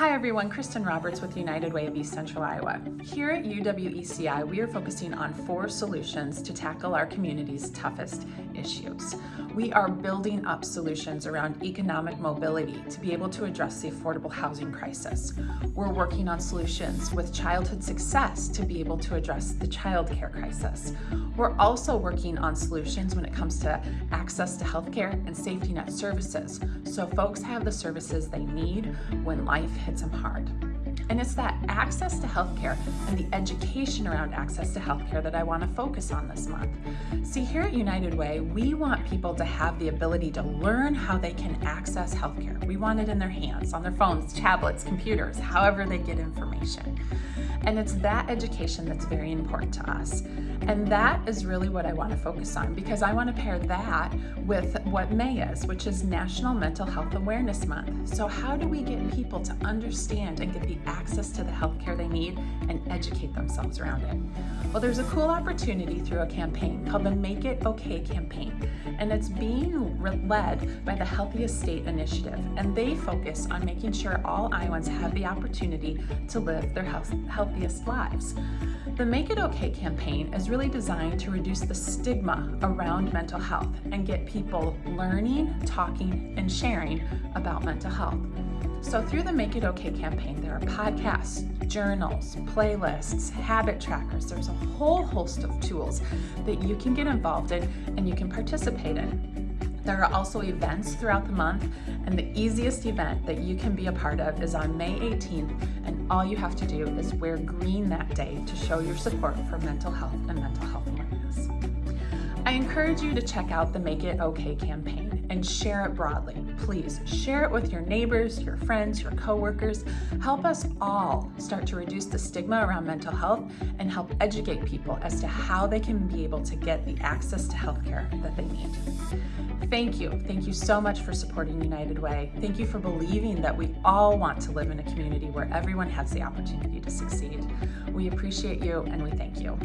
Hi everyone, Kristen Roberts with United Way of East Central Iowa. Here at UWECI, we are focusing on four solutions to tackle our community's toughest issues. We are building up solutions around economic mobility to be able to address the affordable housing crisis. We're working on solutions with childhood success to be able to address the child care crisis. We're also working on solutions when it comes to access to healthcare and safety net services so folks have the services they need when life hits them hard. And it's that access to healthcare and the education around access to healthcare that I want to focus on this month. See, here at United Way, we want people to have the ability to learn how they can access healthcare. We want it in their hands, on their phones, tablets, computers, however they get information. And it's that education that's very important to us. And that is really what I want to focus on because I want to pair that with what May is, which is National Mental Health Awareness Month. So how do we get people to understand and get the access to the healthcare they need and educate themselves around it? Well, there's a cool opportunity through a campaign called the Make It Okay campaign, and it's being led by the Healthiest State Initiative, and they focus on making sure all Iowans have the opportunity to live their health, healthiest lives. The Make It Okay campaign is really designed to reduce the stigma around mental health and get people learning, talking, and sharing about mental health. So through the Make It Okay campaign, there are podcasts, journals, playlists, habit trackers. There's a whole host of tools that you can get involved in and you can participate in. There are also events throughout the month, and the easiest event that you can be a part of is on May 18th, and all you have to do is wear green that day to show your support for mental health and mental health awareness. I encourage you to check out the Make It Okay campaign and share it broadly. Please share it with your neighbors, your friends, your coworkers. Help us all start to reduce the stigma around mental health and help educate people as to how they can be able to get the access to healthcare that they need. Thank you. Thank you so much for supporting United Way. Thank you for believing that we all want to live in a community where everyone has the opportunity to succeed. We appreciate you and we thank you.